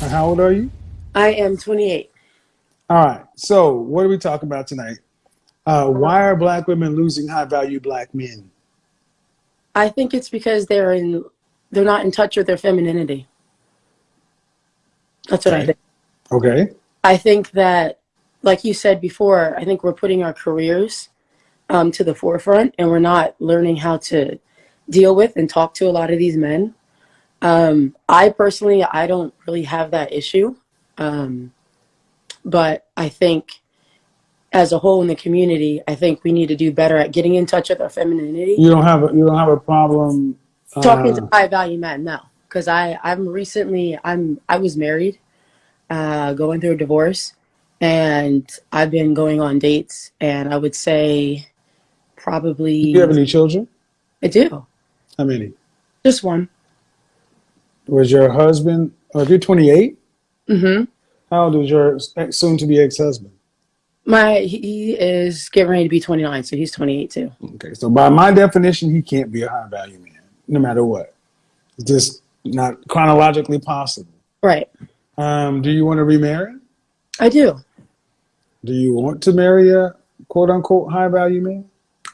How old are you? I am 28. All right. So, what are we talking about tonight? Uh, why are black women losing high value black men? I think it's because they're in they're not in touch with their femininity. That's what Okay. I think. Okay. I think that, like you said before, I think we're putting our careers um, to the forefront and we're not learning how to deal with and talk to a lot of these men. Um, I personally, I don't really have that issue. Um, but I think as a whole in the community, I think we need to do better at getting in touch with our femininity. You don't have a, you don't have a problem talking uh, to high value men no because i i'm recently i'm i was married uh going through a divorce and i've been going on dates and i would say probably Do you have any children? i do How many? just one Was your husband? Or if you're 28, mm-hmm how old is your ex- soon-to-be ex-husband? my he he is getting ready to be 29 so he's 28 too Okay, so by my definition, he can't be a high value man, no matter what. It's just not chronologically possible. right Um, do you want to remarry? i do Do you want to marry a quote unquote high value man?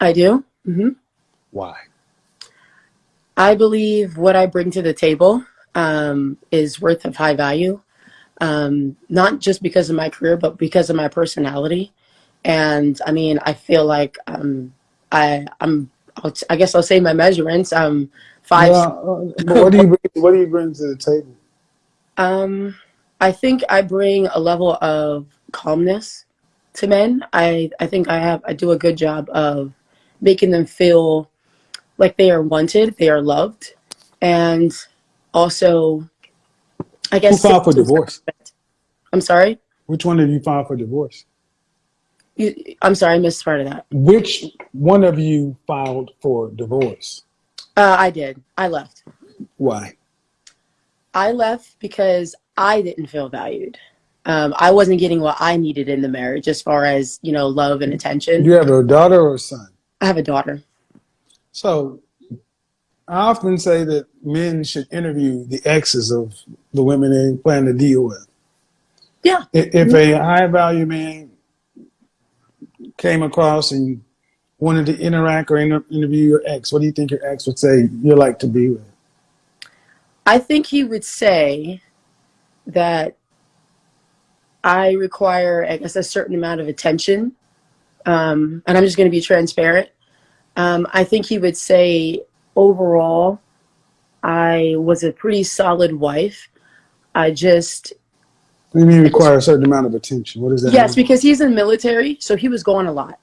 i do mm-hmm Why? I believe what I bring to the table um, is worth of high value, um, not just because of my career, but because of my personality. And I mean, I feel like um, I, I'm, I'll t- I guess I'll say my measurements. Um, five. Well, uh, what do you bring, what do you bring to the table? Um, I think I bring a level of calmness to men. I, I think I have I do a good job of making them feel like they are wanted, they are loved, and also, I guess. Who filed for divorce? I'm sorry. Which one of you filed for divorce? You, I'm sorry, I missed part of that. Which one of you filed for divorce? Uh, I did. I left. Why? I left because I didn't feel valued. Um, I wasn't getting what I needed in the marriage as far as, you know, love and attention. Do you have a daughter or a son? I have a daughter. So I often say that men should interview the exes of the women they plan to deal with. Yeah. If a high value man came across and wanted to interact or inter- interview your ex, what do you think your ex would say you're like to be with? I think he would say that I require, I guess, a certain amount of attention. Um, and I'm just going to be transparent. Um, I think he would say, overall, I was a pretty solid wife. I just, What do you mean require a certain amount of attention? What is that yes, mean? because he's in the military, so he was gone a lot.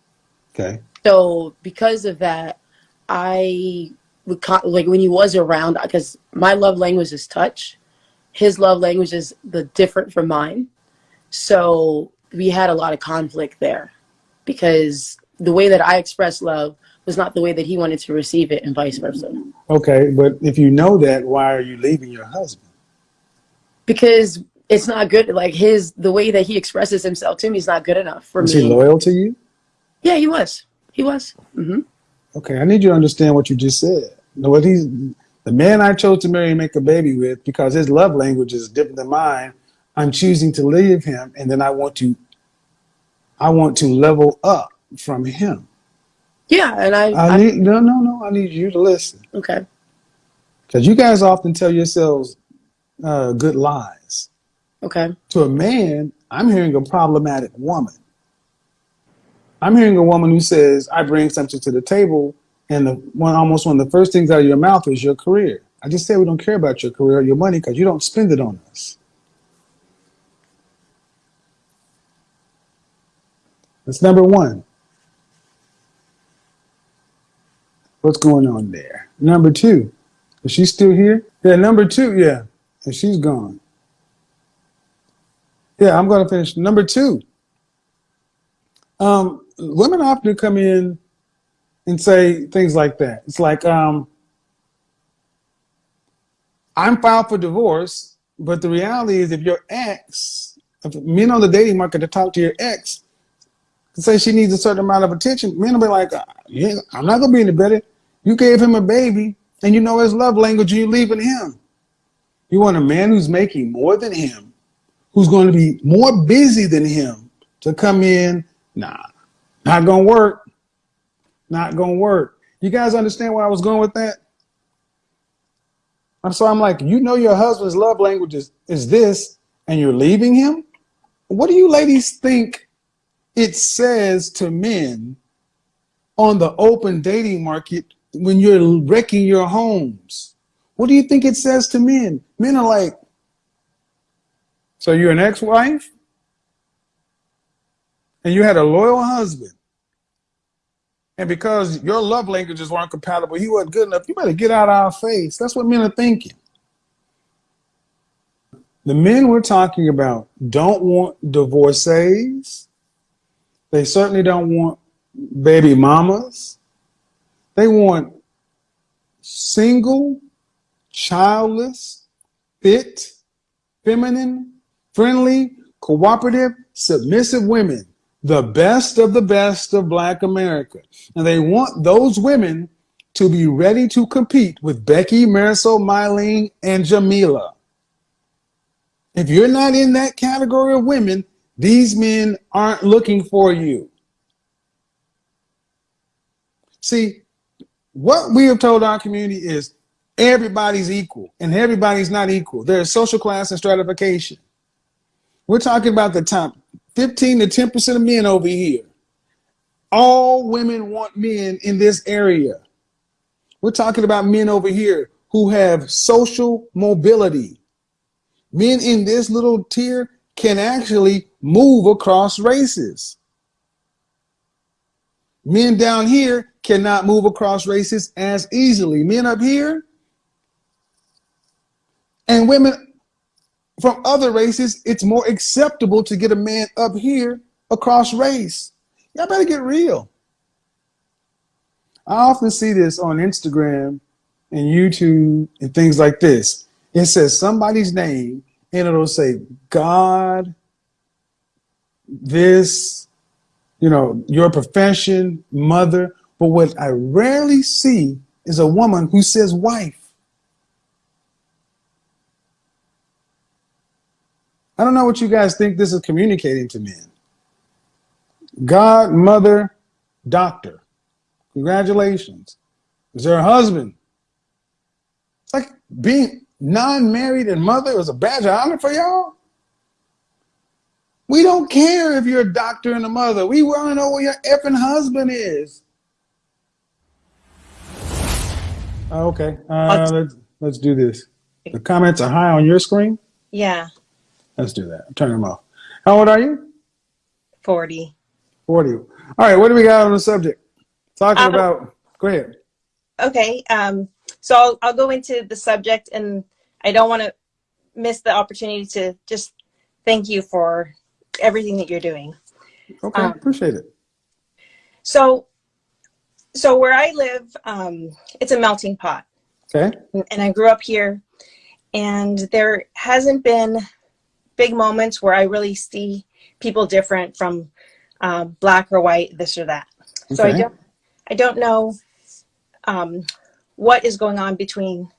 Okay. So because of that, I would like when he was around because my love language is touch. His love language is the different from mine. So we had a lot of conflict there because the way that I express love was not the way that he wanted to receive it and vice versa. Okay, but if you know that, why are you leaving your husband? Because it's not good like his the way that he expresses himself to me is not good enough for Was me. he loyal to you? Yeah, he was. He was. hmm Okay, I need you to understand what you just said. What he's the man I chose to marry and make a baby with because his love language is different than mine. I'm choosing to leave him, and then I want to, I want to level up from him. Yeah, and I, I I need no, no, no. I need you to listen okay. because you guys often tell yourselves uh, good lies. Okay. To a man, I'm hearing a problematic woman. I'm hearing a woman who says, "I bring something to the table," and the one almost one of the first things out of your mouth is your career. I just say we don't care about your career or your money because you don't spend it on us. That's number one. What's going on there? Number two, is she still here? Yeah, number two, yeah, and she's gone. Yeah, I'm going to finish. Number two, um, women often come in and say things like that. It's like, um, I'm filed for divorce, but the reality is if your ex, if men on the dating market to talk to your ex, say she needs a certain amount of attention, men will be like, uh, yeah, I'm not going to be any better. You gave him a baby and you know his love language and you're leaving him. You want a man who's making more than him who's going to be more busy than him to come in. Nah, not going to work. Not going to work. You guys understand where I was going with that? And so I'm like, you know, your husband's love language is, is this, and you're leaving him? What do you ladies think it says to men on the open dating market when you're wrecking your homes? What do you think it says to men? Men are like, so you're an ex-wife? And you had a loyal husband. And because your love languages weren't compatible, he wasn't good enough, you better get out of our face. That's what men are thinking. The men we're talking about don't want divorcees. They certainly don't want baby mamas. They want single, childless, fit, feminine, friendly, cooperative, submissive women, the best of the best of Black America. And they want those women to be ready to compete with Becky, Marisol, Mylene, and Jamila. If you're not in that category of women, these men aren't looking for you. See, what we have told our community is everybody's equal and everybody's not equal. There's social class and stratification. We're talking about the top 15 to 10% of men over here. All women want men in this area. We're talking about men over here who have social mobility. Men in this little tier can actually move across races. Men down here cannot move across races as easily. Men up here and women from other races, it's more acceptable to get a man up here across race. Y'all better get real. I often see this on Instagram and YouTube and things like this. It says somebody's name and it'll say God, this, you know, your profession, mother. But what I rarely see is a woman who says wife. I don't know what you guys think this is communicating to men. God, mother, doctor. Congratulations. Is there a husband? It's like being non-married and mother is a badge of honor for y'all. We don't care if you're a doctor and a mother. We want to know where your effing husband is. Okay, uh, let's let's do this. The comments are high on your screen. Yeah, Let's do that. Turn them off. How old are you? 40. 40. All right, what do we got on the subject? Talking Um, about, go ahead. Okay, um, so I'll, I'll go into the subject and I don't want to miss the opportunity to just thank you for everything that you're doing. Okay, um, appreciate it. So, so where I live, um, it's a melting pot Okay. and I grew up here and there hasn't been big moments where I really see people different from uh, black or white, this or that. So I don't, I don't know um, what is going on between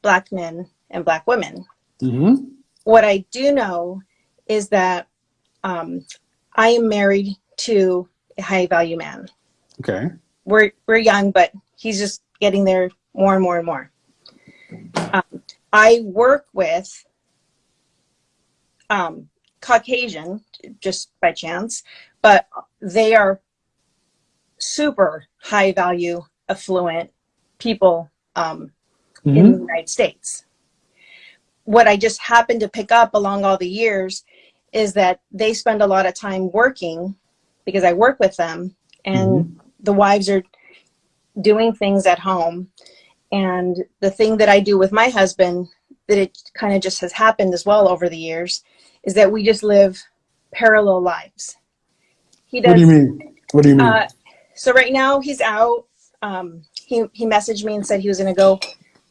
black men and black women. Mm-hmm. What I do know is that um, I am married to a high value man. Okay. We're we're young, but he's just getting there more and more and more. Um, I work with um, Caucasian, just by chance, but they are super high value, affluent people um, in Mm-hmm. the United States. What I just happened to pick up along all the years is that they spend a lot of time working because I work with them and the wives are doing things at home. And the thing that I do with my husband that it kind of just has happened as well over the years is that we just live parallel lives. He does What do you mean? What do you mean? uh, so right now he's out. Um, he he messaged me and said he was going to go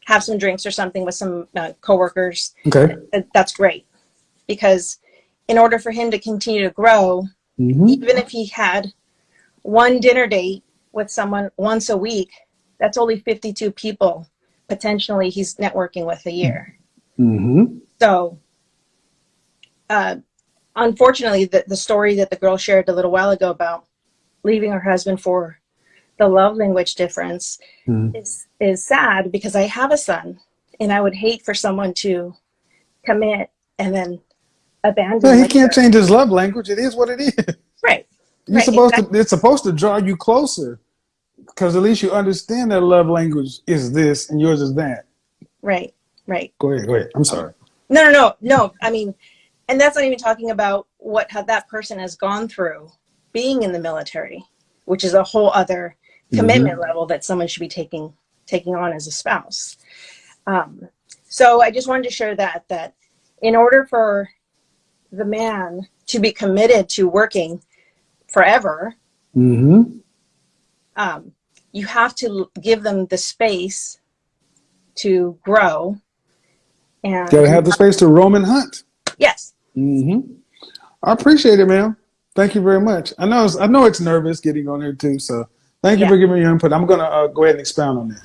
have some drinks or something with some uh, coworkers. okay. That's great because in order for him to continue to grow, Mm-hmm. even if he had one dinner date with someone once a week, that's only 52 people potentially he's networking with a year. Mm-hmm. So uh, unfortunately, the, the story that the girl shared a little while ago about leaving her husband for the love language difference Mhm. is is sad because I have a son, and I would hate for someone to commit and then abandon. He can't their- change his love language. It is what it is. Right. You're Right, supposed exactly. to. It's supposed to draw you closer, because at least you understand that love language is this and yours is that. Right. Right. Go ahead. Go ahead. I'm sorry. No, no, no, no. I mean, and that's not even talking about what that person has gone through being in the military, which is a whole other commitment level that someone should be taking taking on as a spouse. Um, so I just wanted to share that that in order for the man to be committed to working forever, Mm-hmm. um, you have to give them the space to grow. And Got to have the space to roam and hunt. yes, Mm-hmm. I appreciate it, man. Thank you very much. I know. It's, I know it's nervous getting on here too. So thank you Yeah. for giving me your input. I'm gonna uh, go ahead and expound on that.